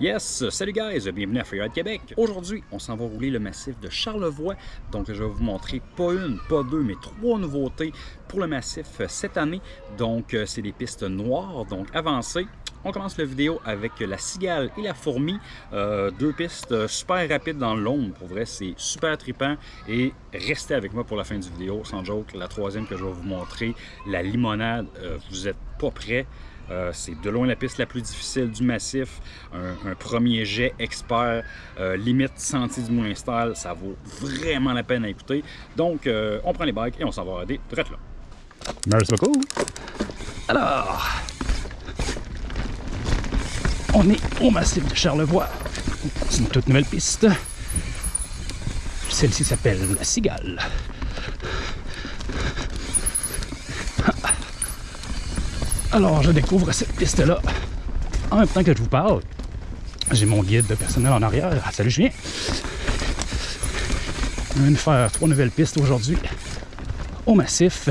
Yes! Salut guys! Bienvenue à Freeride Québec! Aujourd'hui, on s'en va rouler le massif de Charlevoix. Donc, je vais vous montrer pas une, pas deux, mais trois nouveautés pour le massif cette année. Donc, euh, c'est des pistes noires, donc avancées. On commence la vidéo avec la cigale et la fourmi. Euh, deux pistes super rapides dans l'ombre. Pour vrai, c'est super trippant. Et restez avec moi pour la fin du vidéo. Sans joke, la troisième que je vais vous montrer, la limonade. Euh, vous êtes pas prêts. Euh, c'est de loin la piste la plus difficile du massif. Un, premier jet expert, limite sentier du moins style. Ça vaut vraiment la peine à écouter. Donc, on prend les bikes et on s'en va des direct là. Merci beaucoup. Alors, on est au massif de Charlevoix. C'est une toute nouvelle piste. Celle-ci s'appelle la Cigale. Alors, je découvre cette piste-là en même temps que je vous parle. J'ai mon guide de personnel en arrière. Ah, salut Julien! On vient de faire trois nouvelles pistes aujourd'hui au massif.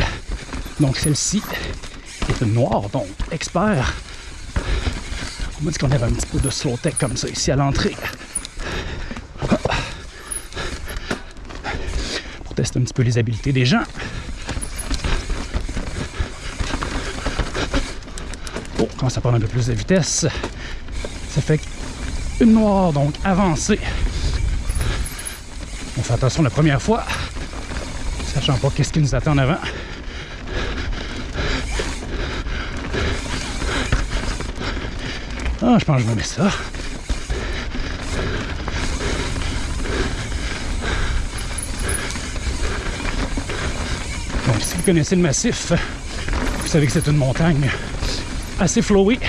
Donc celle-ci est une noire, donc expert on m'a dit qu'on avait un petit peu de slow tech comme ça ici à l'entrée. Pour tester un petit peu les habiletés des gens. Oh, quand ça prend un peu plus de vitesse, ça fait une noire, donc avancée. On fait attention la première fois, sachant pas qu'est-ce qui nous attend en avant. Ah, je pense que je me mets ça. Donc, si vous connaissez le massif, vous savez que c'est une montagne assez flowée.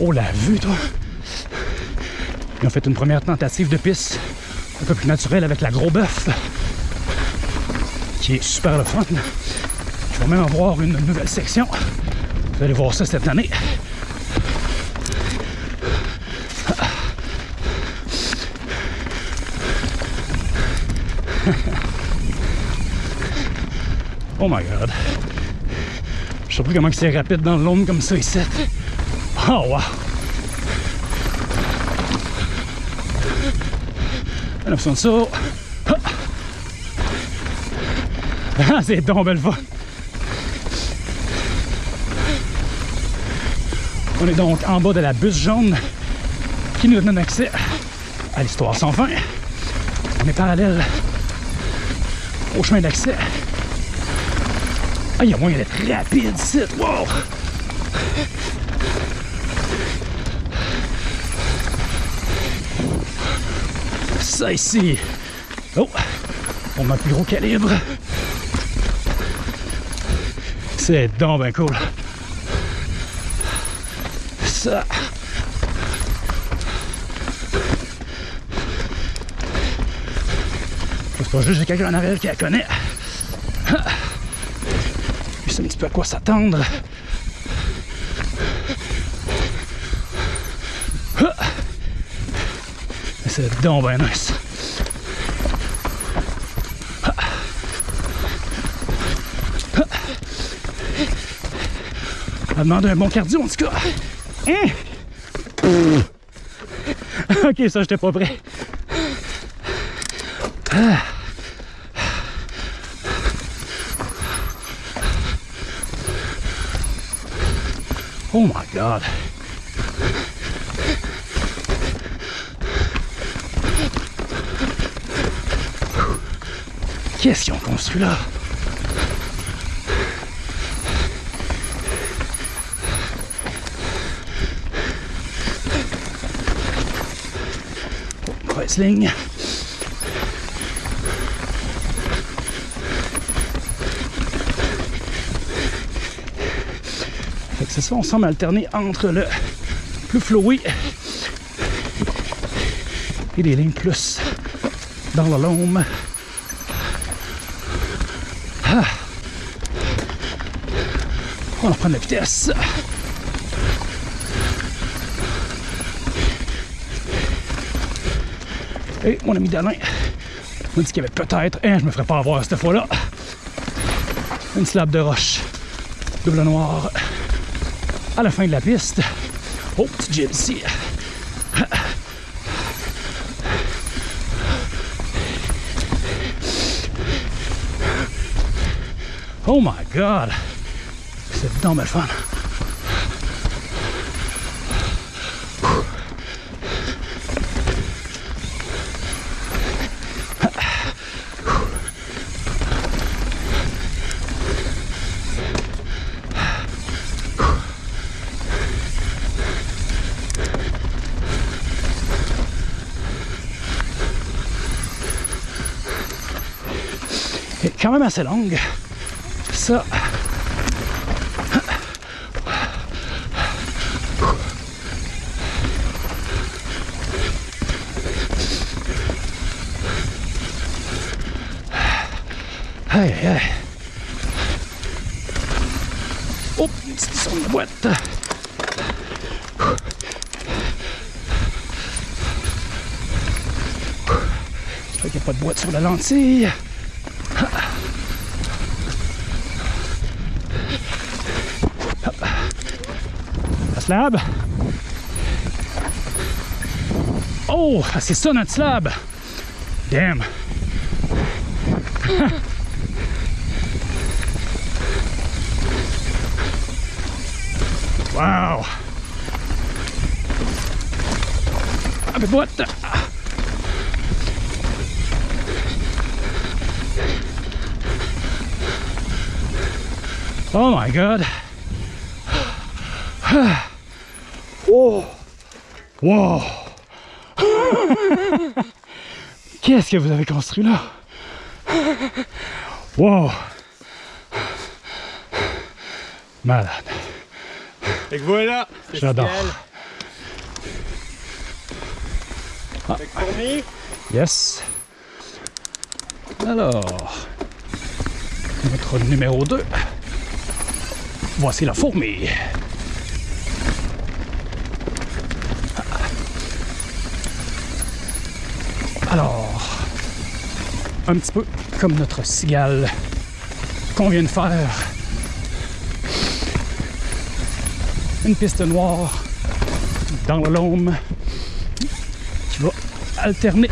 Oh, la vue, toi! Ils ont fait une première tentative de piste un peu plus naturelle avec la gros bœuf, qui est super le fun. Je vais même avoir une nouvelle section. Vous allez voir ça cette année. oh my god. Plus comment c'est rapide dans l'ombre comme ça ici. Oh wow. Un option de saut. Ah, c'est donc belle fois. On est donc en bas de la bus jaune qui nous donne accès à l'histoire sans fin. On est parallèle au chemin d'accès. Ah, il y a moyen d'être rapide, c'est wow! Ça ici. Oh, on a plus gros calibre. C'est donc ben cool. Ça. C'est pas juste quelqu'un en arrière qui la connaît. Puis c'est un petit peu à quoi s'attendre. C'est donc bien nice. Ça demande un bon cardio en tout cas. Hein? ok, ça, j'étais pas prêt. Ah. Oh my god. Qu'est-ce qu'ils ont construit là? Mauvaise on semble alterner entre le plus flowé et des lignes plus dans la lome. Ah. On va prendre la vitesse. Et mon ami Dalin m'a dit qu'il y avait peut-être, hein, je me ferais pas avoir cette fois-là, une slab de roche double noir à la fin de la piste. Oh, petit gypsy! Oh my god! C'est dans le fun! Même assez longue. Ça. Aïe, aïe. Oh, une petite son de boîte. Qu'il n'y a pas de boîte sur la lentille. Slab. Oh, c'est ça notre slab. Damn. wow. Ah, what the... Oh my god. Oh. Wow. Qu'est-ce que vous avez construit là? Wow. Malade. Que voilà, J'adore. Fourmi, Yes. Alors, notre numéro 2. Voici la fourmi. Alors, un petit peu comme notre cigale qu'on vient de faire. Une piste noire dans le qui va alterner.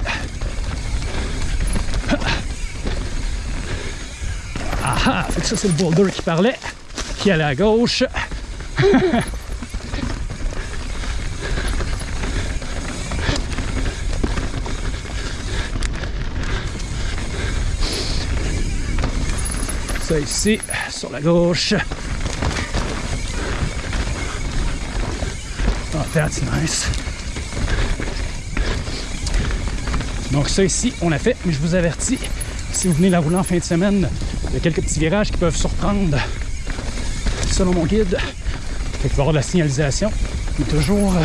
Ah ah, fait que ça c'est le boulder qui parlait, qui allait à gauche. Ça ici, sur la gauche. Oh, that's nice. Donc ça ici, on l'a fait, mais je vous avertis, si vous venez la rouler en fin de semaine, il y a quelques petits virages qui peuvent surprendre, selon mon guide. Qu'il va y avoir de la signalisation, mais toujours euh,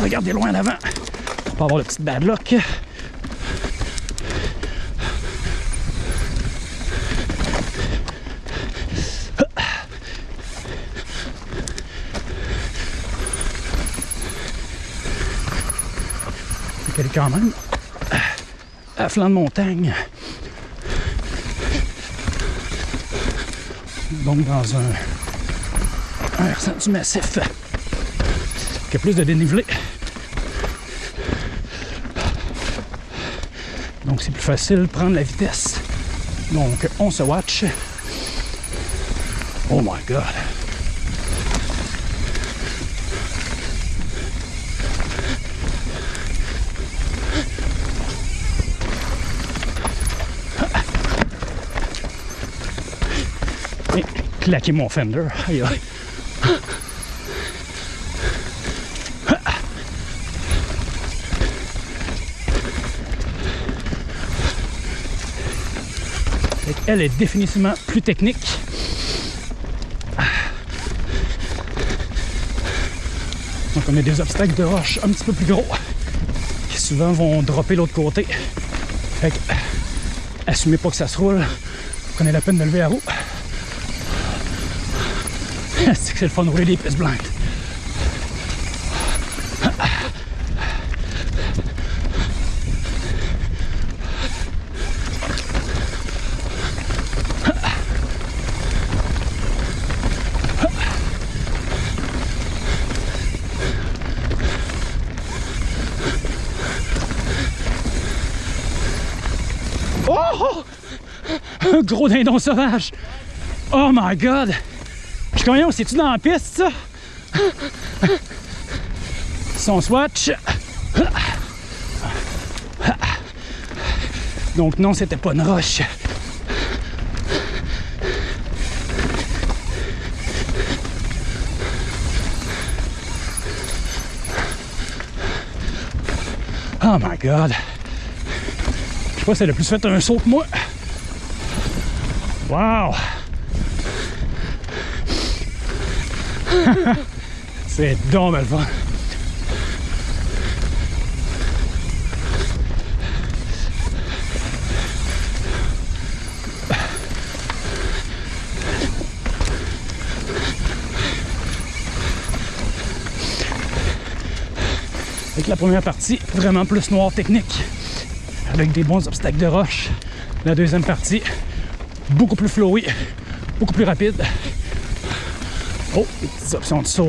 regardez loin en avant pour pas avoir le petit bad luck. Quand même à flanc de montagne. Donc dans un, un versant du massif qui a plus de dénivelé. Donc c'est plus facile prendre la vitesse. Donc on se watch. Oh my god. Claquer mon fender. Aïe aïe. Elle est définitivement plus technique. Donc on a des obstacles de roche un petit peu plus gros qui souvent vont dropper l'autre côté. Fait que assumez pas que ça se roule. Prenez la peine de lever la roue. C'est que c'est le fun de rouler des pistes. Oh! Un gros dindon sauvage. Oh my god. Suis? C'est-tu dans la piste, ça? Son swatch. Donc non, c'était pas une roche. Oh my god. Je sais pas si elle a plus fait un saut que moi. Wow! C'est fun. Avec la première partie, vraiment plus noir technique, avec des bons obstacles de roche. La deuxième partie, beaucoup plus flowy, beaucoup plus rapide. Oh, des petites options de saut.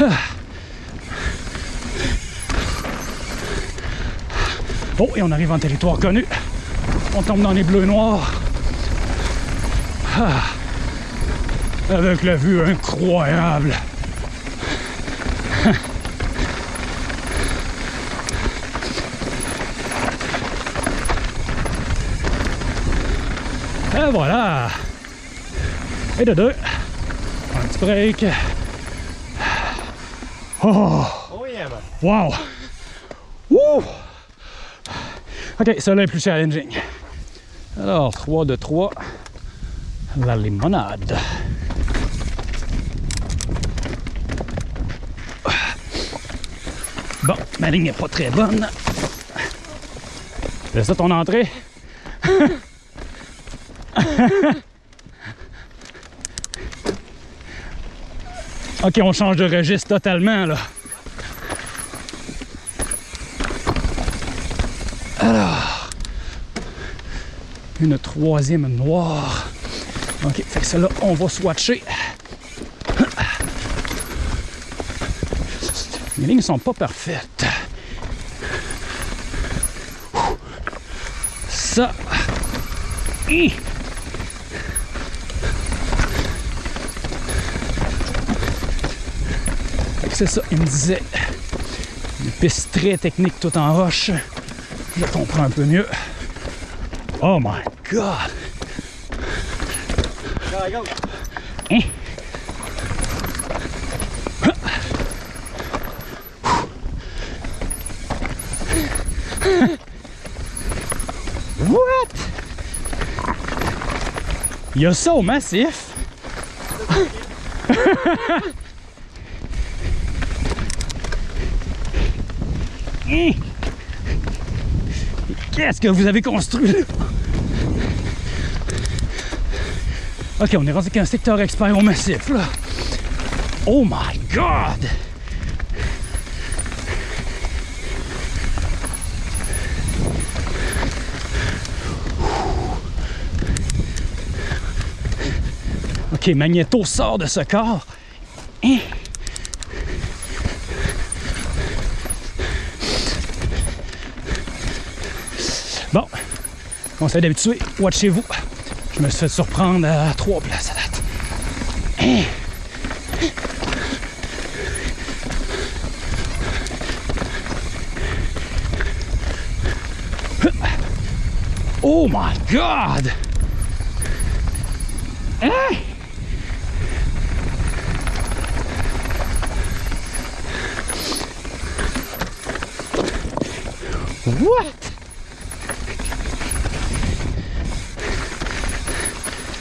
Ah. Oh, et on arrive en territoire connu. On tombe dans les bleus noirs. Ah. Avec la vue incroyable. Voilà. Et de deux. Un petit break. Oh, Oh yeah, man. wow. Wouh. Ok, ça là est plus challenging. Alors, 3 de 3. La limonade. Bon, ma ligne n'est pas très bonne. C'est ça ton entrée? ok, on change de registre totalement là. Alors, une troisième noire. Ok, fait que celle-là, on va swatcher. Les lignes sont pas parfaites. Ça. Hi! Fait que C'est ça, il me disait. Une piste très technique tout en roche. Je comprends un peu mieux. Oh my god! Go, go. Hein? What? Il y a Qu'est-ce que vous avez construit là? Ok, on est rendu avec un secteur expert au massif là. Oh my god! Ok, Magneto sort de ce corps. Bon, conseil d'habitué, watchez-vous. Je me suis fait surprendre à trois places à date. Oh my god! Hein? What?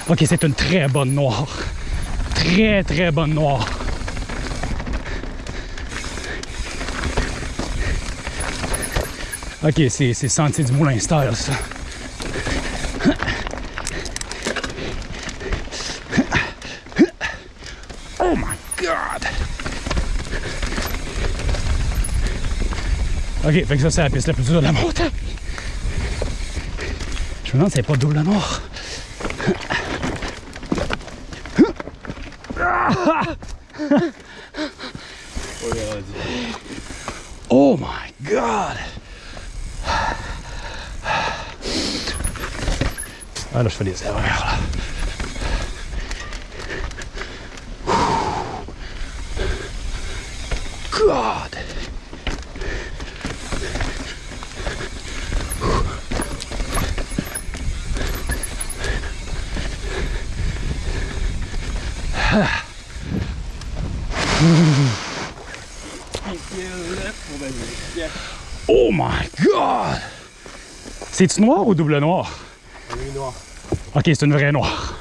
Ok, c'est une très bonne noire. Très, très bonne noire. Ok, c'est Sentier du Moulin style, ça. Oh my god! Ok, fait que ça, c'est la piste la plus dure de la montagne. Je me demande si c'est pas double noir. On est rendu. Oh my God! Ah là, je fais des erreurs là. Oh my God! C'est-tu noir ou double noir? noir. Ok, c'est une vraie noire.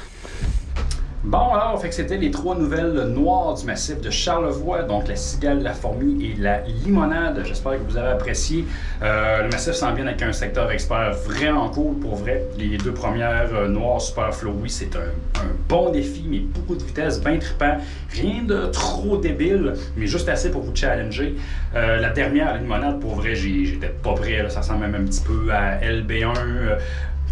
Bon, alors, fait que c'était les trois nouvelles noires du massif de Charlevoix, donc la cigale, la fourmi et la limonade. J'espère que vous avez apprécié. Euh, le massif s'en vient avec un secteur expert vraiment cool pour vrai. Les deux premières euh, noires super flowy, c'est un, bon défi, mais beaucoup de vitesse, bien trippant. Rien de trop débile, mais juste assez pour vous challenger. Euh, la dernière, la limonade, pour vrai, j'étais pas prêt. ça ressemble même un petit peu à LB1.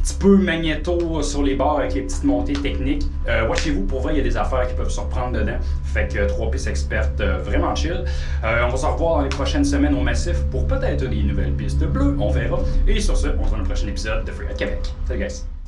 Euh, petit peu magnéto sur les bords avec les petites montées techniques. Euh, Watchez-vous, pour vrai, il y a des affaires qui peuvent surprendre dedans. Fait que euh, trois pistes expertes euh, vraiment chill. Euh, on va se revoir dans les prochaines semaines au Massif pour peut-être des nouvelles pistes bleues, on verra. Et sur ce, on se voit dans le prochain épisode de Free at Québec. Salut guys!